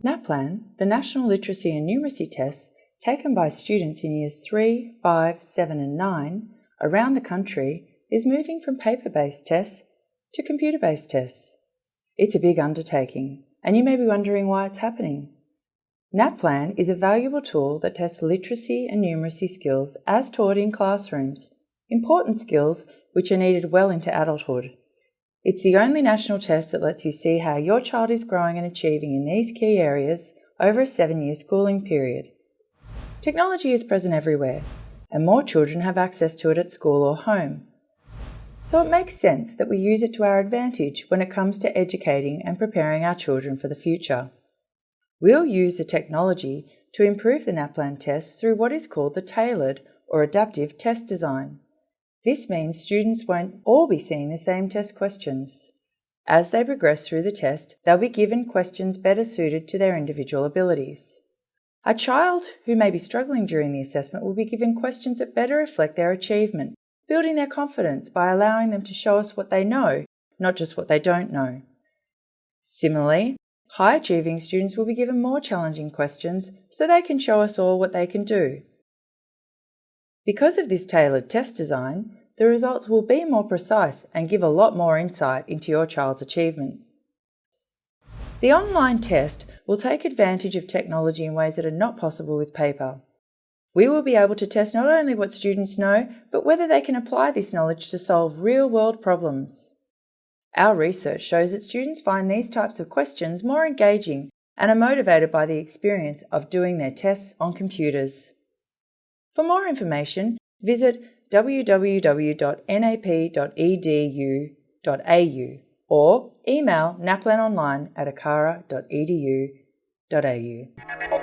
NAPLAN, the National Literacy and Numeracy Tests taken by students in years 3, 5, 7 and 9 around the country is moving from paper-based tests to computer-based tests. It's a big undertaking, and you may be wondering why it's happening. NAPLAN is a valuable tool that tests literacy and numeracy skills as taught in classrooms, important skills which are needed well into adulthood. It's the only national test that lets you see how your child is growing and achieving in these key areas over a seven-year schooling period. Technology is present everywhere, and more children have access to it at school or home. So it makes sense that we use it to our advantage when it comes to educating and preparing our children for the future. We'll use the technology to improve the NAPLAN tests through what is called the tailored or adaptive test design. This means students won't all be seeing the same test questions. As they progress through the test, they'll be given questions better suited to their individual abilities. A child who may be struggling during the assessment will be given questions that better reflect their achievement, building their confidence by allowing them to show us what they know, not just what they don't know. Similarly, high achieving students will be given more challenging questions so they can show us all what they can do. Because of this tailored test design, the results will be more precise and give a lot more insight into your child's achievement. The online test will take advantage of technology in ways that are not possible with paper. We will be able to test not only what students know, but whether they can apply this knowledge to solve real-world problems. Our research shows that students find these types of questions more engaging and are motivated by the experience of doing their tests on computers. For more information, visit www.nap.edu.au or email naplanonline at acara.edu.au.